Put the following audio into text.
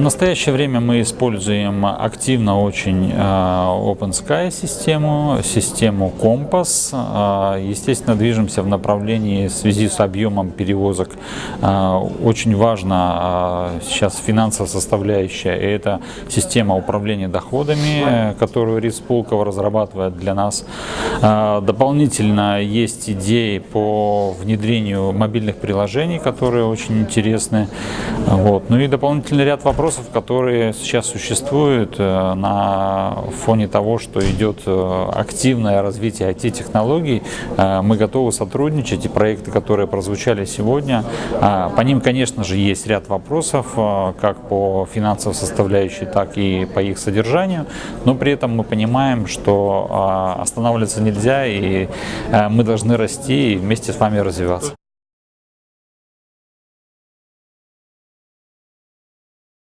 настоящее время мы используем активно очень э, OpenSky систему, систему Компас. Э, естественно, движемся в направлении в связи с объемом перевозок. Э, очень важна сейчас финансовая составляющая, и это система управления доходами, которую РИС Пулково разрабатывает для нас. Дополнительно есть идеи по внедрению мобильных приложений, которые очень интересны. Вот. Ну и дополнительный ряд вопросов, которые сейчас существуют э, на фоне того, что идет э, активное развитие IT-технологий. Э, мы готовы сотрудничать, и проекты, которые прозвучали сегодня, по ним, конечно же, есть ряд вопросов, как по финансовой составляющей, так и по их содержанию, но при этом мы понимаем, что останавливаться нельзя, и мы должны расти и вместе с вами развиваться.